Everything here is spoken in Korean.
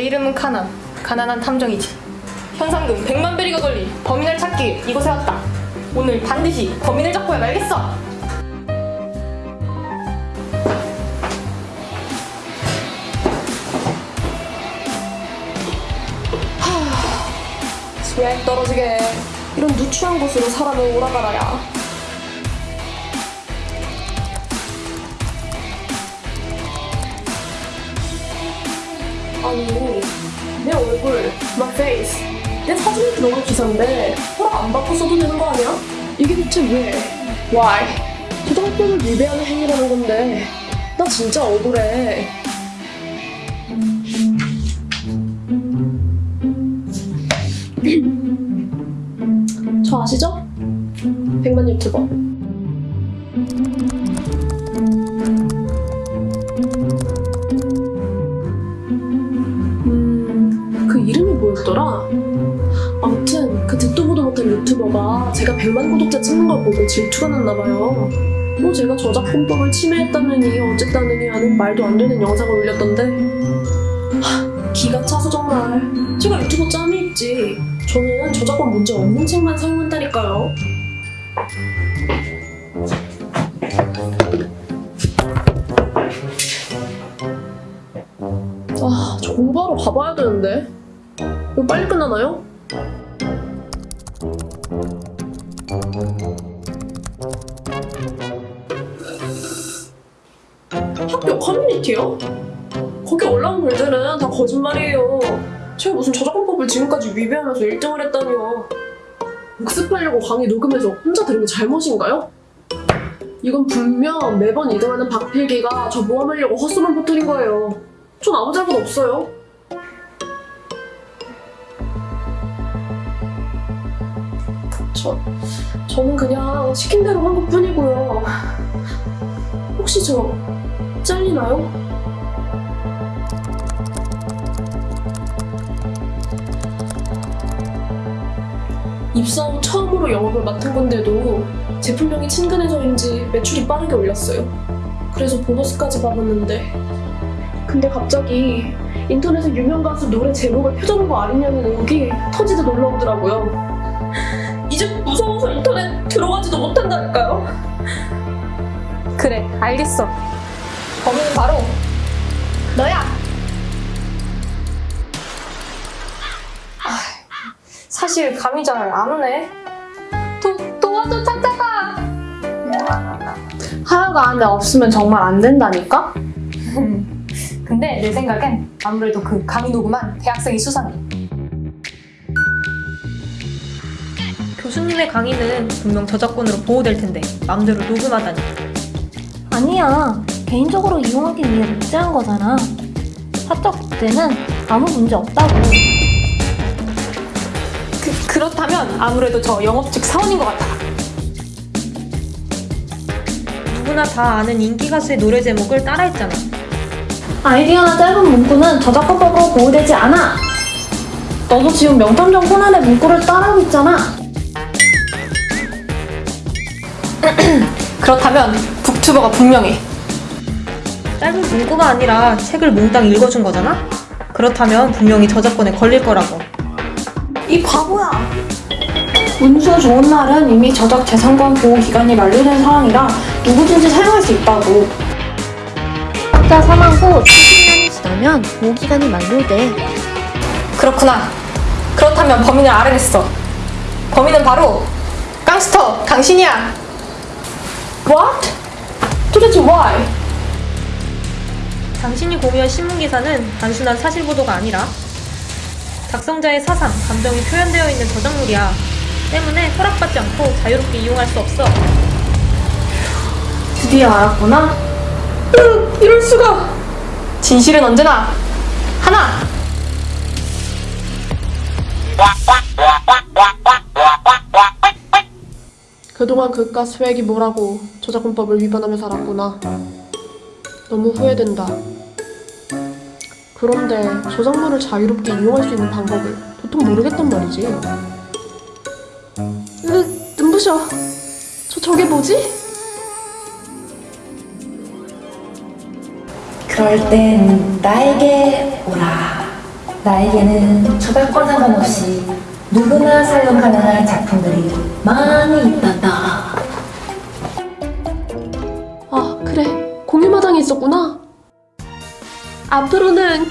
내 이름은 카난. 가난한 탐정이지. 현상금 100만 베리가 걸린 범인을 찾기 이곳에 왔다. 오늘 반드시 범인을 잡고야 말겠어. 스웩 떨어지게 이런 누추한 곳으로 사람을 오라가라야 아니 내 얼굴, my face 내 사진이 들어간 기사인데 허락 안 받고 써도 되는 거 아니야? 이게 대체 왜? Why? 초등학교를 위배하는 행위라는 건데 나 진짜 억울해 저 아시죠? 백만 유튜버 뭐였더라? 아무튼 그 듣도 보도 못한 유튜버가 제가 100만 구독자 찍는 걸 보고 질투가 났나봐요. 뭐 제가 저작권법을 침해했다느니 어쨌다느니 하는 말도 안 되는 영상을 올렸던데. 하, 기가 차서 정말. 제가 유튜버 짬이 있지. 저는 저작권 문제 없는 책만 사용한다니까요. 아, 저 공부하러 가봐야 되는데. 이거 빨리 끝나나요? 학교 커뮤니티요? 거기 올라온 글들은 다 거짓말이에요. 제가 무슨 저작권법을 지금까지 위배하면서 1등을 했다니요. 복습하려고 강의 녹음해서 혼자 들은 게 잘못인가요? 이건 분명 매번 2등하는 박필기가 저 모함하려고 헛소문 퍼뜨린 거예요. 전 아무 잘못 없어요. 저, 저는 그냥 시킨 대로 한 것 뿐이고요. 혹시 저 잘리나요? 입사 후 처음으로 영업을 맡은 건데도 제품명이 친근해서인지 매출이 빠르게 올랐어요. 그래서 보너스까지 받았는데 근데 갑자기 인터넷에 유명 가수 노래 제목을 표절한 거 아니냐는 의혹이 터지듯 올라오더라고요. 이제 무서워서 인터넷 들어가지도 못한다니까요. 그래, 알겠어. 범인은 바로 너야. 아, 사실 감이 잘 안 오네. 도, 도와줘 찾아가. 하여가 안에 없으면 정말 안 된다니까? 근데 내 생각엔 아무래도 그 녹음한 대학생이 수상해. 교수님의 강의는 분명 저작권으로 보호될 텐데 마음대로 녹음하다니. 아니야. 개인적으로 이용하기 위해 복제한 거잖아. 사적 복제는 아무 문제 없다고. 그, 그렇다면 아무래도 저 영업 측 사원인 것 같아. 누구나 다 아는 인기 가수의 노래 제목을 따라했잖아. 아이디어나 짧은 문구는 저작권법으로 보호되지 않아. 너도 지금 명탐정 코난의 문구를 따라하고 있잖아. 그렇다면 북튜버가 분명해. 짧은 문구가 아니라 책을 몽땅 읽어준 거잖아? 그렇다면 분명히 저작권에 걸릴 거라고. 이 바보야. 운수 좋은 날은 이미 저작 재산권 보호 기간이 만료된 상황이라 누구든지 사용할 수 있다고. 학자 사망 후 70년이 지나면 보호 기간이 만료돼. 그렇구나. 그렇다면 범인을 알아냈어. 범인은 바로 깡스터 당신이야. What? 도대체 why? 당신이 공유한 신문기사는 단순한 사실 보도가 아니라 작성자의 사상, 감정이 표현되어 있는 저작물이야. 때문에 허락받지 않고 자유롭게 이용할 수 없어. 드디어 알았구나. 이럴 수가. 진실은 언제나 하나. 그동안 그깟 스웩이 뭐라고 저작권법을 위반하며 살았구나. 너무 후회된다. 그런데 저작물을 자유롭게 이용할 수 있는 방법을 도통 모르겠단 말이지. 으, 눈부셔. 저 저게 뭐지? 그럴 땐 나에게 오라. 나에게는 저작권 상관없이 누구나 사용 가능한 작품들이 많이 있단다. 아, 그래. 공유마당이 있었구나. 앞으로는 애용할게요.